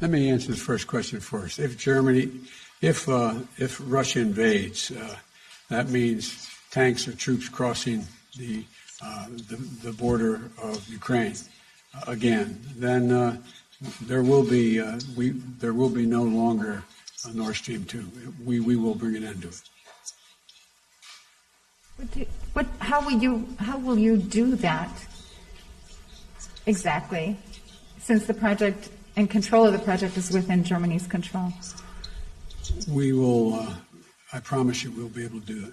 let me answer the first question first. If Germany, if, uh, if Russia invades, uh, that means tanks or troops crossing the, uh, the, the border of Ukraine uh, again, then uh, there will be, uh, we, there will be no longer a Nord Stream 2. We, we will bring an end to it. What do- What, how will you, how will you do that exactly? Since the project and control of the project is within Germany's control. We will, uh, I promise you, we'll be able to do it.